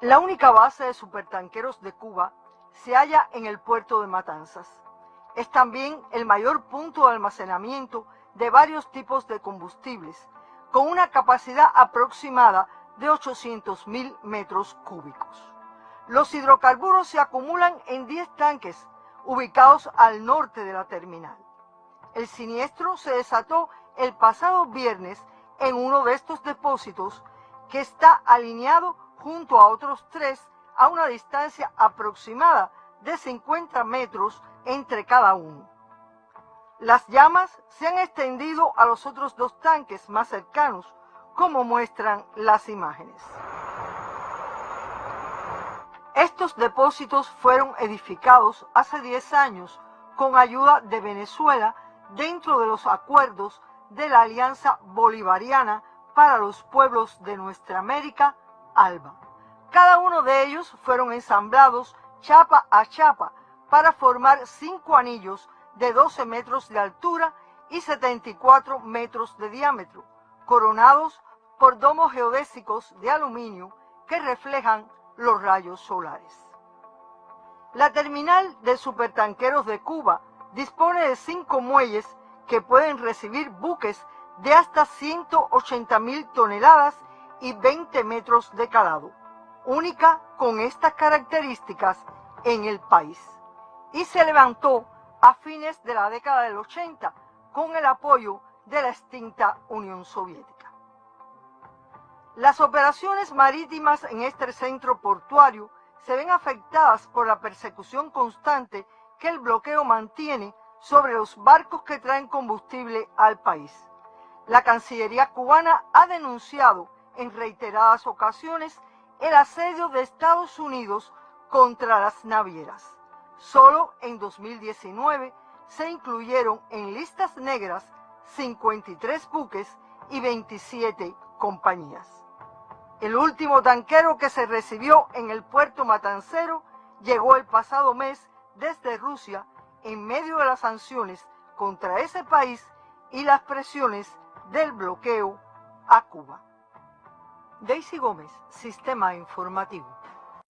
La única base de supertanqueros de Cuba se halla en el puerto de Matanzas. Es también el mayor punto de almacenamiento de varios tipos de combustibles, con una capacidad aproximada de 800 mil metros cúbicos. Los hidrocarburos se acumulan en 10 tanques ubicados al norte de la terminal. El siniestro se desató el pasado viernes en uno de estos depósitos que está alineado junto a otros tres a una distancia aproximada de 50 metros entre cada uno. Las llamas se han extendido a los otros dos tanques más cercanos, como muestran las imágenes. Estos depósitos fueron edificados hace 10 años con ayuda de Venezuela dentro de los acuerdos de la Alianza Bolivariana para los Pueblos de Nuestra América, ALBA. Cada uno de ellos fueron ensamblados chapa a chapa para formar cinco anillos de 12 metros de altura y 74 metros de diámetro, coronados por domos geodésicos de aluminio que reflejan los rayos solares. La terminal de supertanqueros de Cuba dispone de cinco muelles que pueden recibir buques de hasta 180 mil toneladas y 20 metros de calado, única con estas características en el país. Y se levantó a fines de la década del 80 con el apoyo de la extinta Unión Soviética. Las operaciones marítimas en este centro portuario se ven afectadas por la persecución constante que el bloqueo mantiene sobre los barcos que traen combustible al país. La Cancillería cubana ha denunciado en reiteradas ocasiones el asedio de Estados Unidos contra las navieras. Solo en 2019 se incluyeron en listas negras 53 buques y 27 compañías. El último tanquero que se recibió en el puerto matancero llegó el pasado mes desde Rusia en medio de las sanciones contra ese país y las presiones del bloqueo a Cuba. Daisy Gómez, Sistema Informativo.